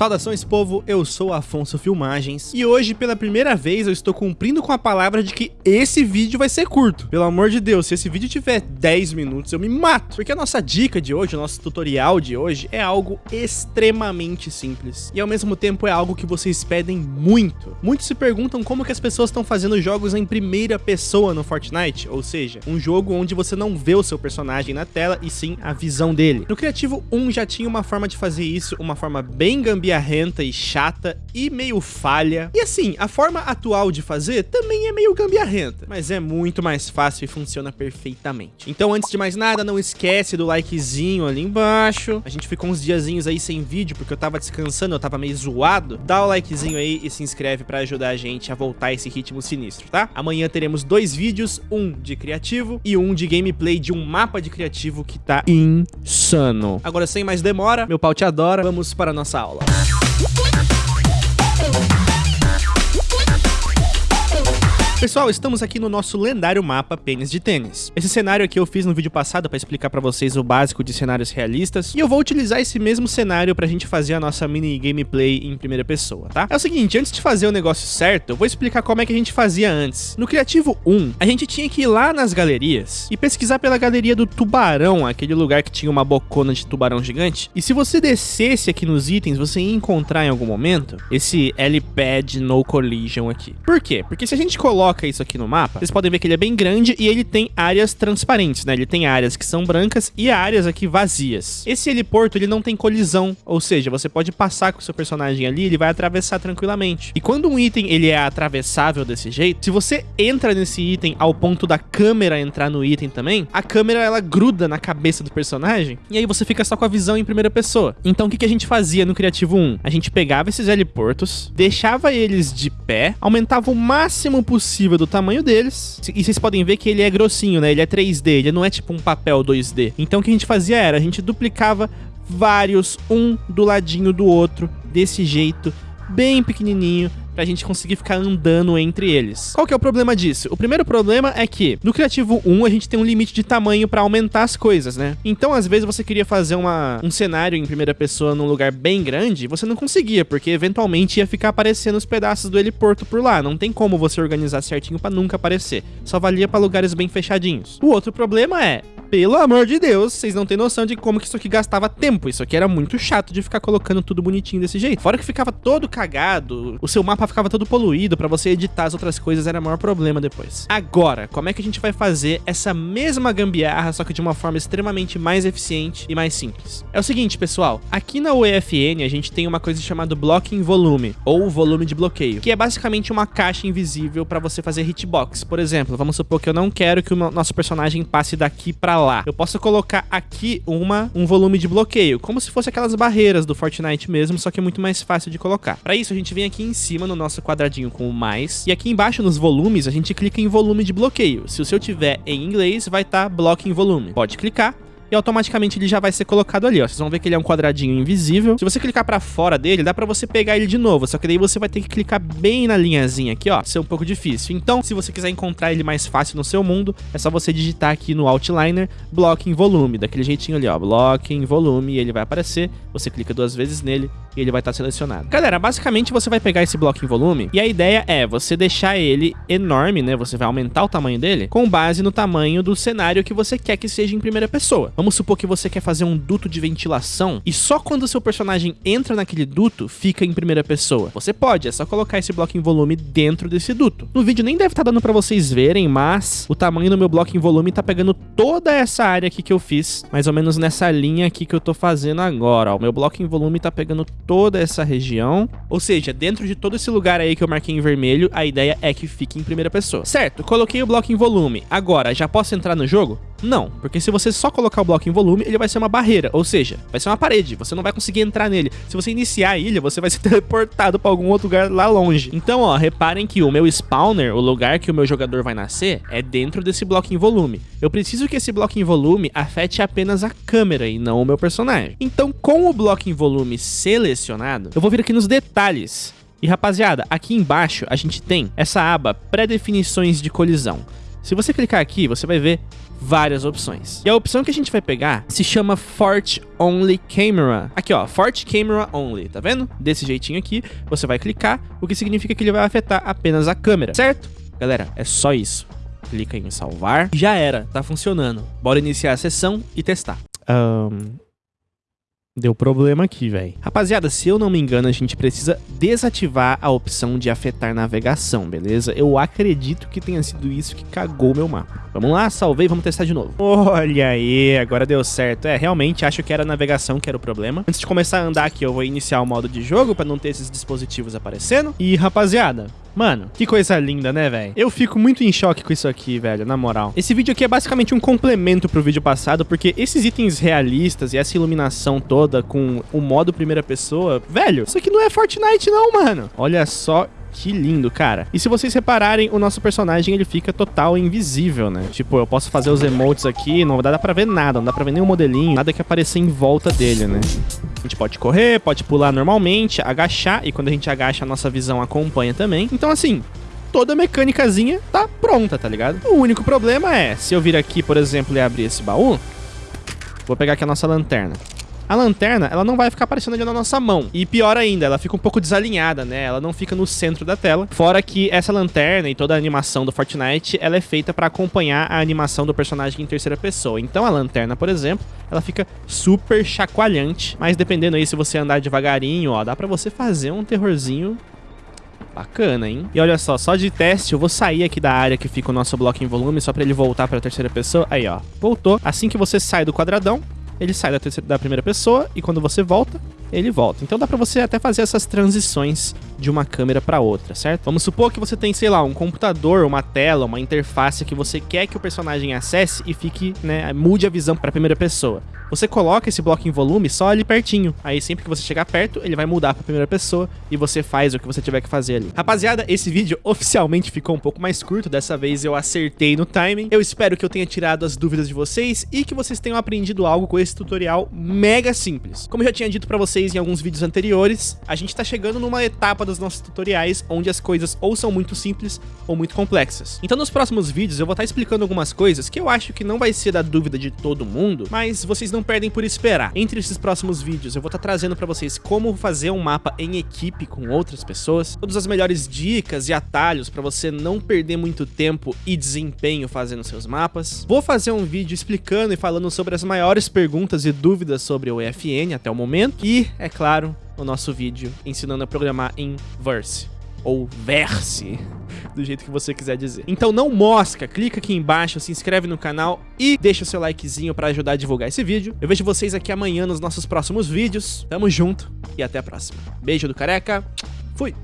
Saudações povo, eu sou Afonso Filmagens e hoje pela primeira vez eu estou cumprindo com a palavra de que esse vídeo vai ser curto. Pelo amor de Deus, se esse vídeo tiver 10 minutos eu me mato, porque a nossa dica de hoje, o nosso tutorial de hoje é algo extremamente simples e ao mesmo tempo é algo que vocês pedem muito. Muitos se perguntam como que as pessoas estão fazendo jogos em primeira pessoa no Fortnite, ou seja, um jogo onde você não vê o seu personagem na tela e sim a visão dele. No Criativo 1 já tinha uma forma de fazer isso, uma forma bem gambiarrenta e chata e meio falha. E assim, a forma atual de fazer também é meio gambiarrenta, mas é muito mais fácil e funciona perfeitamente. Então antes de mais nada, não esquece do likezinho ali embaixo. A gente ficou uns diazinhos aí sem vídeo porque eu tava descansando, eu tava meio zoado. Dá o likezinho aí e se inscreve pra ajudar a gente a voltar esse ritmo sinistro, tá? Amanhã teremos dois vídeos, um de criativo e um de gameplay de um mapa de criativo que tá insano. Agora sem mais demora, meu pau te adora, vamos para a nossa aula. Pessoal, estamos aqui no nosso lendário mapa Pênis de Tênis. Esse cenário aqui eu fiz no vídeo passado para explicar para vocês o básico de cenários realistas, e eu vou utilizar esse mesmo cenário pra gente fazer a nossa mini gameplay em primeira pessoa, tá? É o seguinte, antes de fazer o negócio certo, eu vou explicar como é que a gente fazia antes. No Criativo 1, a gente tinha que ir lá nas galerias e pesquisar pela galeria do tubarão, aquele lugar que tinha uma bocona de tubarão gigante, e se você descesse aqui nos itens, você ia encontrar em algum momento esse L-Pad No Collision aqui. Por quê? Porque se a gente coloca coloca isso aqui no mapa, vocês podem ver que ele é bem grande e ele tem áreas transparentes, né? Ele tem áreas que são brancas e áreas aqui vazias. Esse heliporto, ele não tem colisão, ou seja, você pode passar com o seu personagem ali, ele vai atravessar tranquilamente. E quando um item ele é atravessável desse jeito, se você entra nesse item ao ponto da câmera entrar no item também, a câmera ela gruda na cabeça do personagem e aí você fica só com a visão em primeira pessoa. Então o que, que a gente fazia no Criativo 1? A gente pegava esses heliportos, deixava eles de pé, aumentava o máximo possível possível do tamanho deles. E vocês podem ver que ele é grossinho, né? Ele é 3D, ele não é tipo um papel 2D. Então o que a gente fazia era, a gente duplicava vários, um do ladinho do outro, desse jeito, bem pequenininho, pra gente conseguir ficar andando entre eles. Qual que é o problema disso? O primeiro problema é que no Criativo 1 a gente tem um limite de tamanho para aumentar as coisas, né? Então, às vezes você queria fazer uma, um cenário em primeira pessoa num lugar bem grande, você não conseguia, porque eventualmente ia ficar aparecendo os pedaços do heliporto por lá. Não tem como você organizar certinho para nunca aparecer. Só valia para lugares bem fechadinhos. O outro problema é, pelo amor de Deus, vocês não têm noção de como que isso aqui gastava tempo. Isso aqui era muito chato de ficar colocando tudo bonitinho desse jeito. Fora que ficava todo cagado, o seu mapa ficava todo poluído, pra você editar as outras coisas era o maior problema depois. Agora, como é que a gente vai fazer essa mesma gambiarra, só que de uma forma extremamente mais eficiente e mais simples? É o seguinte, pessoal, aqui na UEFN a gente tem uma coisa chamada Blocking Volume, ou volume de bloqueio, que é basicamente uma caixa invisível pra você fazer hitbox. Por exemplo, vamos supor que eu não quero que o nosso personagem passe daqui pra lá. Eu posso colocar aqui uma, um volume de bloqueio, como se fosse aquelas barreiras do Fortnite mesmo, só que é muito mais fácil de colocar. Para isso, a gente vem aqui em cima no nosso quadradinho com o mais, e aqui embaixo nos volumes, a gente clica em volume de bloqueio. Se o seu tiver em inglês, vai estar tá blocking volume. Pode clicar, e automaticamente ele já vai ser colocado ali, ó. Vocês vão ver que ele é um quadradinho invisível. Se você clicar pra fora dele, dá pra você pegar ele de novo, só que daí você vai ter que clicar bem na linhazinha aqui, ó. Isso é um pouco difícil. Então, se você quiser encontrar ele mais fácil no seu mundo, é só você digitar aqui no Outliner Block em Volume, daquele jeitinho ali, ó. Block em Volume, e ele vai aparecer. Você clica duas vezes nele e ele vai estar tá selecionado. Galera, basicamente você vai pegar esse bloco em volume e a ideia é você deixar ele enorme, né? Você vai aumentar o tamanho dele com base no tamanho do cenário que você quer que seja em primeira pessoa. Vamos supor que você quer fazer um duto de ventilação e só quando o seu personagem entra naquele duto fica em primeira pessoa. Você pode, é só colocar esse bloco em volume dentro desse duto. No vídeo nem deve estar tá dando para vocês verem, mas o tamanho do meu bloco em volume tá pegando toda essa área aqui que eu fiz, mais ou menos nessa linha aqui que eu tô fazendo agora. O meu bloco em volume tá pegando toda essa região. Ou seja, dentro de todo esse lugar aí que eu marquei em vermelho, a ideia é que fique em primeira pessoa. Certo, coloquei o bloco em volume. Agora, já posso entrar no jogo? Não, porque se você só colocar o bloco em volume, ele vai ser uma barreira, ou seja, vai ser uma parede, você não vai conseguir entrar nele. Se você iniciar a ilha, você vai ser teleportado para algum outro lugar lá longe. Então, ó, reparem que o meu spawner, o lugar que o meu jogador vai nascer, é dentro desse bloco em volume. Eu preciso que esse bloco em volume afete apenas a câmera e não o meu personagem. Então, com o bloco em volume selecionado, eu vou vir aqui nos detalhes. E rapaziada, aqui embaixo a gente tem essa aba pré-definições de colisão. Se você clicar aqui, você vai ver várias opções. E a opção que a gente vai pegar se chama Fort Only Camera. Aqui, ó, Fort Camera Only, tá vendo? Desse jeitinho aqui, você vai clicar, o que significa que ele vai afetar apenas a câmera, certo? Galera, é só isso. Clica em salvar. Já era, tá funcionando. Bora iniciar a sessão e testar. Um, Deu problema aqui, velho. Rapaziada, se eu não me engano, a gente precisa desativar a opção de afetar navegação, beleza? Eu acredito que tenha sido isso que cagou meu mapa. Vamos lá, salvei, vamos testar de novo. Olha aí, agora deu certo. É, realmente acho que era a navegação que era o problema. Antes de começar a andar aqui, eu vou iniciar o modo de jogo pra não ter esses dispositivos aparecendo. E, rapaziada, Mano, que coisa linda, né, velho? Eu fico muito em choque com isso aqui, velho, na moral. Esse vídeo aqui é basicamente um complemento pro vídeo passado, porque esses itens realistas e essa iluminação toda com o modo primeira pessoa, velho, isso aqui não é Fortnite não, mano. Olha só que lindo, cara. E se vocês repararem, o nosso personagem, ele fica total invisível, né? Tipo, eu posso fazer os emotes aqui, não dá pra ver nada, não dá pra ver nenhum modelinho, nada que apareça em volta dele, né? A gente pode correr, pode pular normalmente, agachar, e quando a gente agacha, a nossa visão acompanha também. Então, assim, toda a mecânicazinha tá pronta, tá ligado? O único problema é, se eu vir aqui, por exemplo, e abrir esse baú, vou pegar aqui a nossa lanterna a lanterna, ela não vai ficar aparecendo ali na nossa mão. E pior ainda, ela fica um pouco desalinhada, né? Ela não fica no centro da tela. Fora que essa lanterna e toda a animação do Fortnite, ela é feita para acompanhar a animação do personagem em terceira pessoa. Então a lanterna, por exemplo, ela fica super chacoalhante. Mas dependendo aí, se você andar devagarinho, ó, dá pra você fazer um terrorzinho Bacana, hein? E olha só, só de teste, eu vou sair aqui da área que fica o nosso bloco em volume, só pra ele voltar pra terceira pessoa. Aí, ó, voltou. Assim que você sai do quadradão, ele sai da, terceira, da primeira pessoa e quando você volta, ele volta. Então dá pra você até fazer essas transições de uma câmera para outra, certo? Vamos supor que você tem, sei lá, um computador, uma tela, uma interface que você quer que o personagem acesse e fique, né, mude a visão para primeira pessoa. Você coloca esse bloco em volume só ali pertinho. Aí sempre que você chegar perto, ele vai mudar para primeira pessoa e você faz o que você tiver que fazer ali. Rapaziada, esse vídeo oficialmente ficou um pouco mais curto. Dessa vez eu acertei no timing. Eu espero que eu tenha tirado as dúvidas de vocês e que vocês tenham aprendido algo com esse tutorial mega simples. Como eu já tinha dito para vocês em alguns vídeos anteriores, a gente tá chegando numa etapa dos nossos tutoriais onde as coisas ou são muito simples ou muito complexas. Então nos próximos vídeos eu vou estar tá explicando algumas coisas que eu acho que não vai ser da dúvida de todo mundo, mas vocês não perdem por esperar. Entre esses próximos vídeos, eu vou estar tá trazendo para vocês como fazer um mapa em equipe com outras pessoas, todas as melhores dicas e atalhos para você não perder muito tempo e desempenho fazendo seus mapas. Vou fazer um vídeo explicando e falando sobre as maiores perguntas e dúvidas sobre o EFN até o momento. E, é claro, o nosso vídeo ensinando a programar em Verse ou Verse, do jeito que você quiser dizer. Então não mosca, clica aqui embaixo, se inscreve no canal e deixa o seu likezinho para ajudar a divulgar esse vídeo. Eu vejo vocês aqui amanhã nos nossos próximos vídeos. Tamo junto e até a próxima. Beijo do careca, fui!